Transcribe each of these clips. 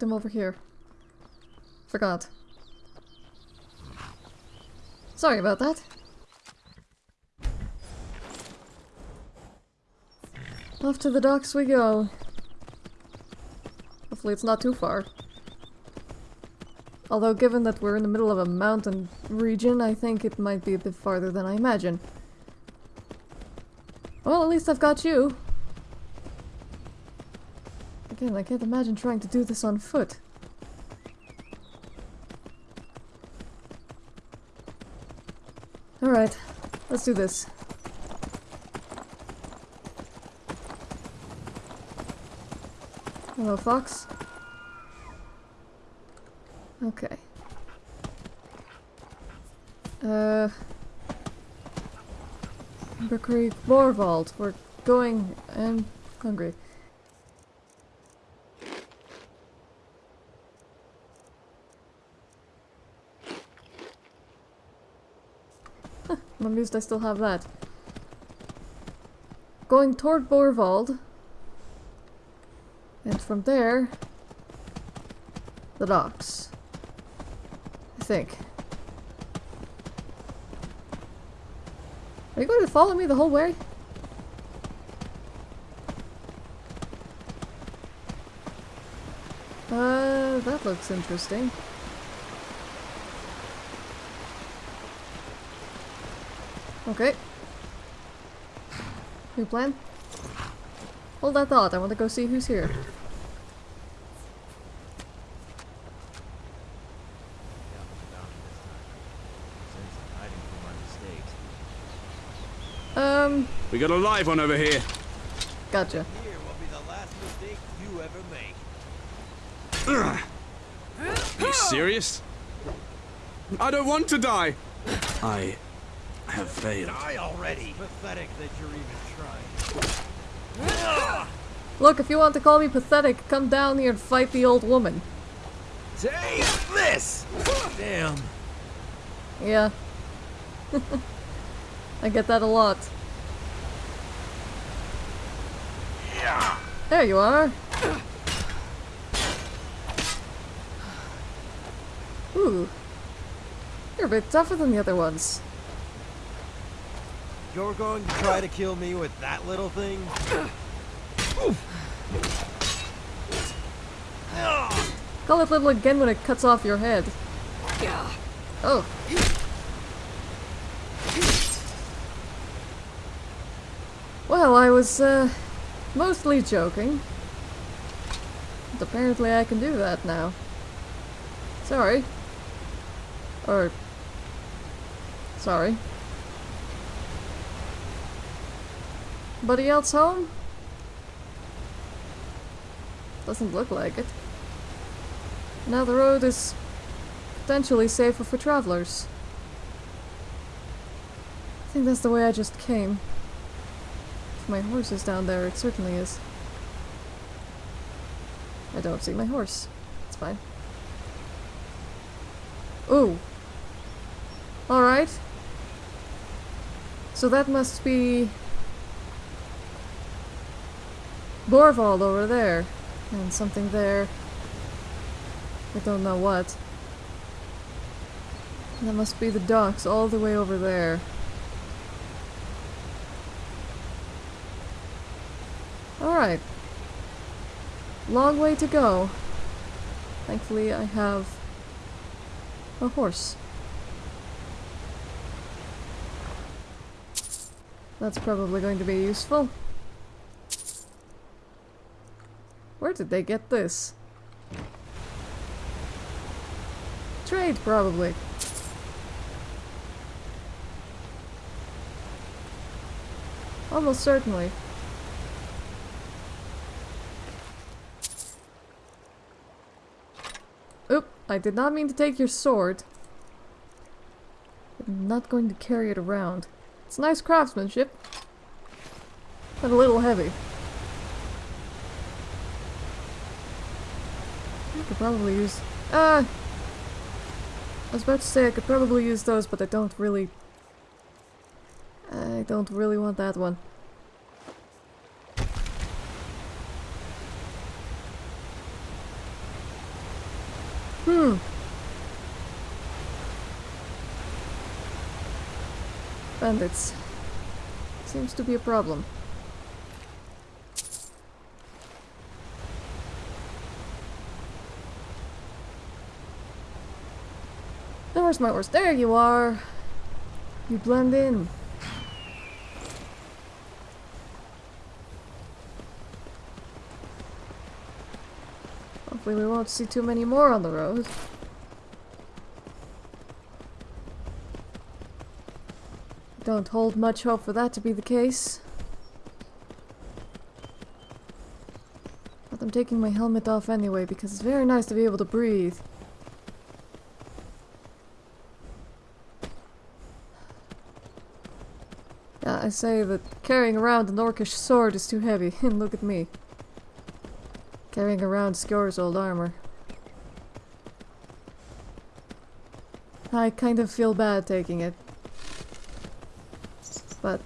Put them over here. Forgot. Sorry about that. Off to the docks we go. Hopefully it's not too far. Although given that we're in the middle of a mountain region, I think it might be a bit farther than I imagine. Well, at least I've got you. Again, I can't imagine trying to do this on foot. Alright, let's do this. Hello, Fox. Okay. Uh... Bakery Borvald. We're going... I'm hungry. I'm amused I still have that. Going toward Borvald. And from there... The docks. I think. Are you going to follow me the whole way? Uh, that looks interesting. Okay. New plan? Hold that thought, I want to go see who's here. Um, We got a live one over here. gotcha. Here will be the last mistake you ever make. Are you serious? I don't want to die. I have failed. Die already. Pathetic that you're even trying. Look, if you want to call me pathetic, come down here and fight the old woman. Take this! Damn. Yeah. I get that a lot. Yeah. There you are. Ooh. You're a bit tougher than the other ones. You're going to try to kill me with that little thing? Call it little again when it cuts off your head. Oh. Well, I was, uh, mostly joking. But apparently I can do that now. Sorry. Or... Sorry. Buddy else home? Doesn't look like it. Now the road is potentially safer for travelers. I think that's the way I just came. If my horse is down there, it certainly is. I don't see my horse. It's fine. Ooh. Alright. So that must be... Borvald over there. And something there. I don't know what. That must be the docks all the way over there. Alright. Long way to go. Thankfully I have a horse. That's probably going to be useful. Where did they get this? Trade, probably. Almost certainly. Oop, I did not mean to take your sword. I'm not going to carry it around. It's nice craftsmanship. But a little heavy. could probably use... Ah! I was about to say I could probably use those, but I don't really... I don't really want that one. Hmm. Bandits. Seems to be a problem. Where's my horse? There you are! You blend in. Hopefully we won't see too many more on the road. Don't hold much hope for that to be the case. But I'm taking my helmet off anyway because it's very nice to be able to breathe. Yeah, I say that carrying around an orcish sword is too heavy, and look at me. Carrying around Skjor's old armor. I kind of feel bad taking it. But...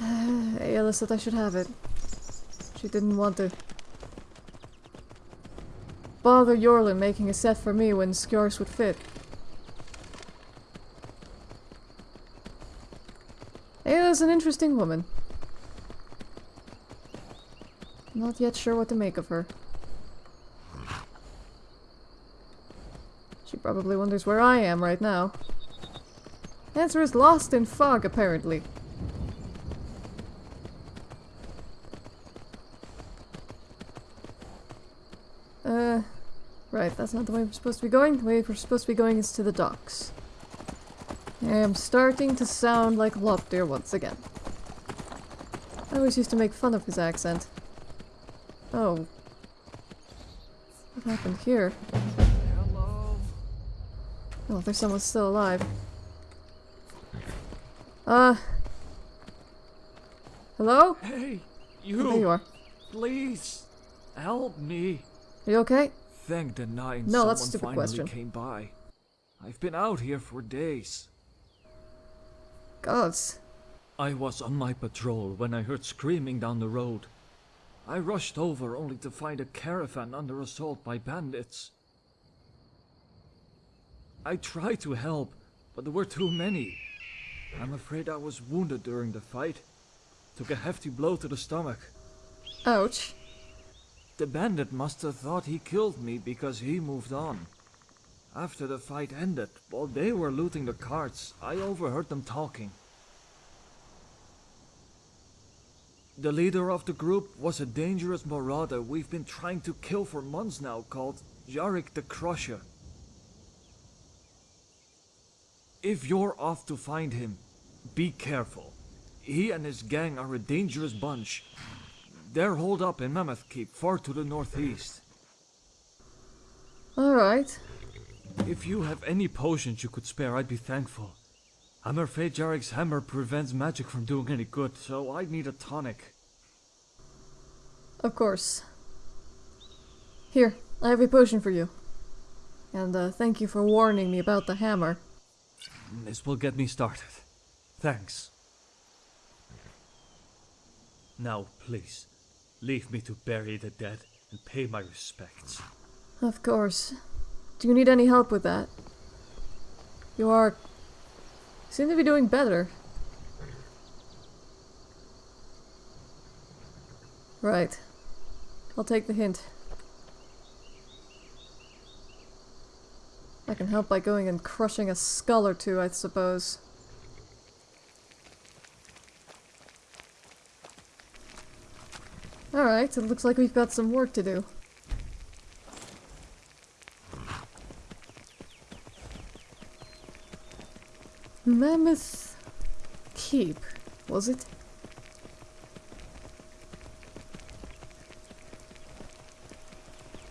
Aela said I should have it. She didn't want to bother Eorlund making a set for me when Skjor's would fit. Aela's an interesting woman. Not yet sure what to make of her. She probably wonders where I am right now. Answer is lost in fog, apparently. Uh, right, that's not the way we're supposed to be going. The way we're supposed to be going is to the docks. I am starting to sound like Lopter once again. I always used to make fun of his accent. Oh. What happened here? Hello. Oh, there's someone still alive. Uh. Hello? Hey, Oh, there you you! are. Please, help me. Are you okay? Thank the nine No, that's a stupid question. came by. I've been out here for days. Gods. I was on my patrol when I heard screaming down the road. I rushed over only to find a caravan under assault by bandits. I tried to help, but there were too many. I'm afraid I was wounded during the fight. Took a hefty blow to the stomach. Ouch. The bandit must have thought he killed me because he moved on. After the fight ended, while they were looting the carts, I overheard them talking. The leader of the group was a dangerous marauder we've been trying to kill for months now called Jarek the Crusher. If you're off to find him, be careful. He and his gang are a dangerous bunch. They're holed up in Mammoth Keep, far to the northeast. Alright. If you have any potions you could spare, I'd be thankful. I'm afraid Jarek's hammer prevents magic from doing any good, so I need a tonic. Of course. Here, I have a potion for you. And uh, thank you for warning me about the hammer. This will get me started. Thanks. Now, please, leave me to bury the dead and pay my respects. Of course. Do you need any help with that? You are... seem to be doing better. Right. I'll take the hint. I can help by going and crushing a skull or two, I suppose. Alright, it looks like we've got some work to do. Mammoth Keep, was it?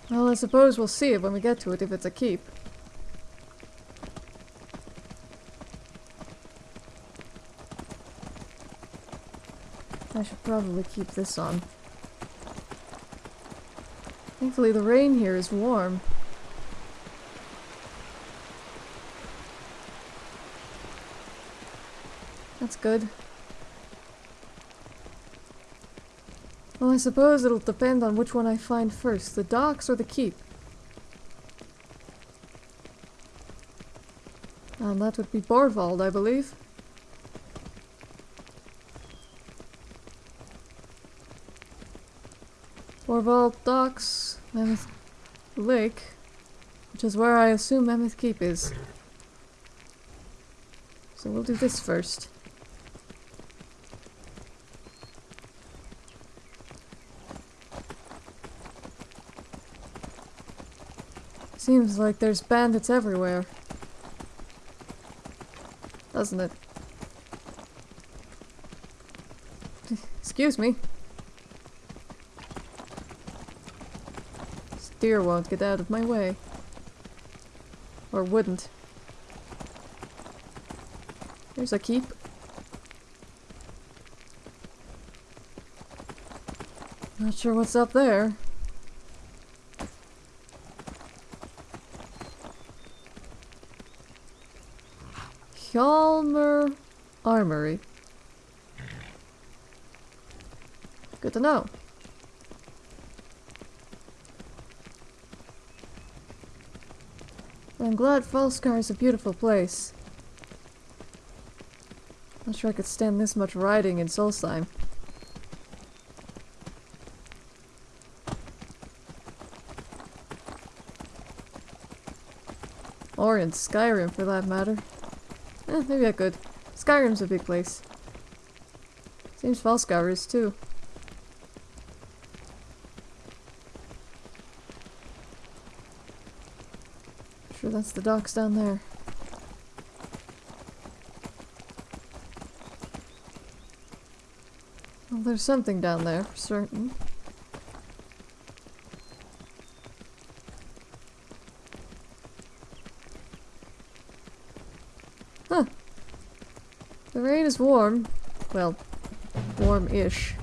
Well, I suppose we'll see it when we get to it if it's a keep. I should probably keep this on. Thankfully the rain here is warm. That's good. Well, I suppose it'll depend on which one I find first, the docks or the keep. And that would be Borvald, I believe. Borvald docks, Mammoth Lake, which is where I assume Mammoth Keep is. So we'll do this first. Seems like there's bandits everywhere. Doesn't it? Excuse me. This deer won't get out of my way. Or wouldn't. There's a keep. Not sure what's up there. Good to know. I'm glad Falskaar is a beautiful place. Not sure I could stand this much riding in Solstheim. Or in Skyrim for that matter. Eh, maybe I could. Skyrim's a big place. Seems Falskaar is too. Sure that's the docks down there. Well, there's something down there for certain. Huh. The rain is warm. Well, warm-ish.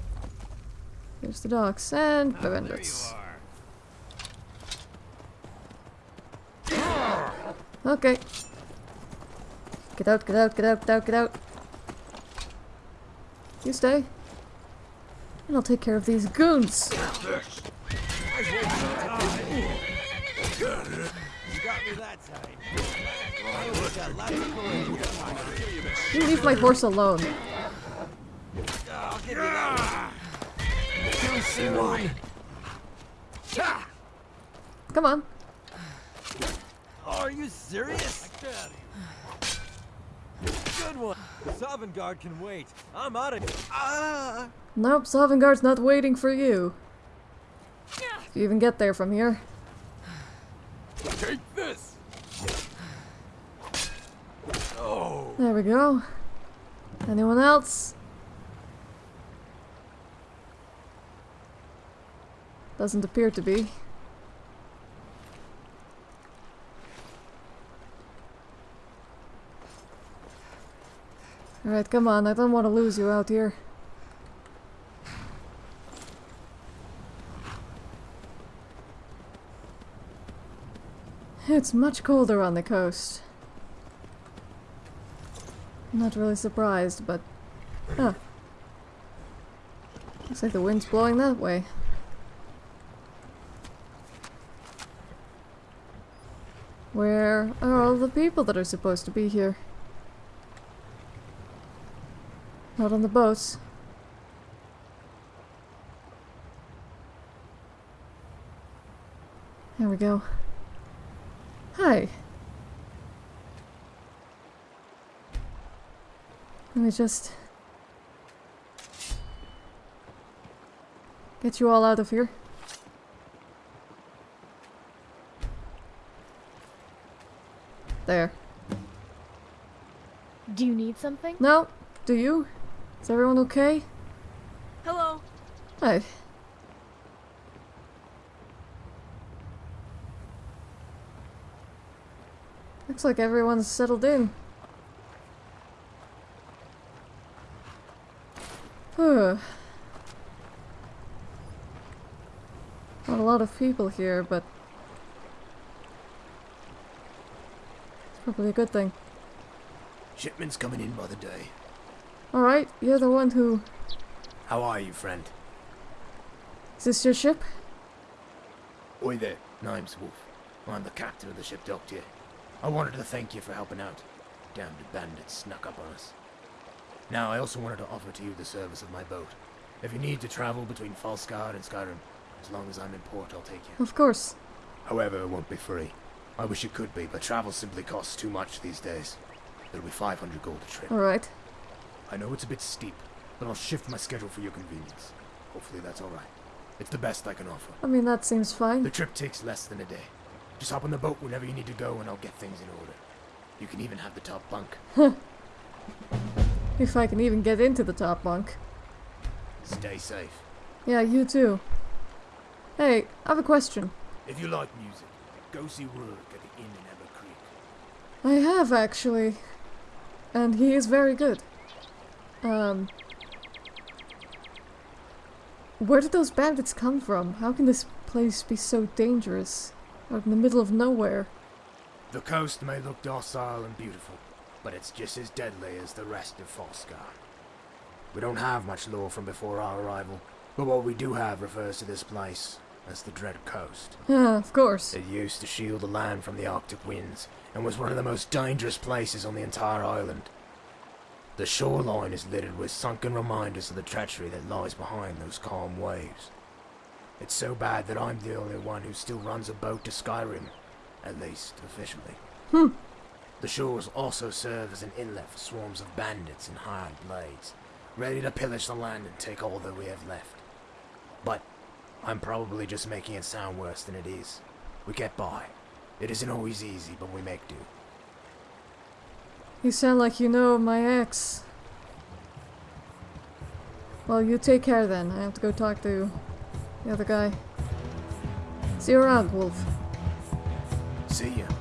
There's the docks and bandits. are. Okay. Get out, get out, get out, get out, get out. You stay. And I'll take care of these goons. You leave my horse alone. Come on. One. Are you serious? Good one. Sovngarde can wait. I'm out of Ah! Nope, Sovngarde's not waiting for you. If you even get there from here. Take this. Oh. There we go. Anyone else? Doesn't appear to be. Alright, come on, I don't want to lose you out here. It's much colder on the coast. Not really surprised, but... Huh. Looks like the wind's blowing that way. Where are all the people that are supposed to be here? Not on the boats. There we go. Hi. Let me just get you all out of here. There. Do you need something? No? Do you? Is everyone okay? Hello. Hi. Looks like everyone's settled in. Huh. Not a lot of people here, but it's probably a good thing. Shipment's coming in by the day. Alright, you're the one who... How are you, friend? Is this your ship? Oi there, name's Wolf. I'm the captain of the ship docked here. I wanted to thank you for helping out. Damned bandits snuck up on us. Now, I also wanted to offer to you the service of my boat. If you need to travel between Falskaar and Skyrim, as long as I'm in port, I'll take you. Of course. However, it won't be free. I wish it could be, but travel simply costs too much these days. It'll be 500 gold a trip. Alright. I know it's a bit steep, but I'll shift my schedule for your convenience. Hopefully that's alright. It's the best I can offer. I mean, that seems fine. The trip takes less than a day. Just hop on the boat whenever you need to go and I'll get things in order. You can even have the top bunk. If I can even get into the top bunk. Stay safe. Yeah, you too. Hey, I have a question. If you like music, go see Rourke at the inn in Amber Creek. I have, actually. And he is very good. Um. Where did those bandits come from? How can this place be so dangerous? Out in the middle of nowhere. The coast may look docile and beautiful, but it's just as deadly as the rest of Falskaar. We don't have much lore from before our arrival, but what we do have refers to this place as the Dread Coast. Yeah, of course. It used to shield the land from the Arctic winds, and was one of the most dangerous places on the entire island. The shoreline is littered with sunken reminders of the treachery that lies behind those calm waves. It's so bad that I'm the only one who still runs a boat to Skyrim, at least officially. Hmm. The shores also serve as an inlet for swarms of bandits and hired blades, ready to pillage the land and take all that we have left. But I'm probably just making it sound worse than it is. We get by. It isn't always easy, but we make do. You sound like you know my ex. Well, you take care then. I have to go talk to the other guy. See you around, Wolf. See ya.